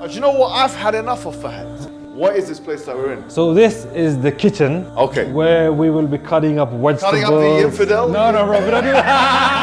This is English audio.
Uh, do you know what? I've had enough of Fahad. What is this place that we're in? So this is the kitchen. Okay. Where we will be cutting up vegetables. Cutting up the infidel? No, no, bro.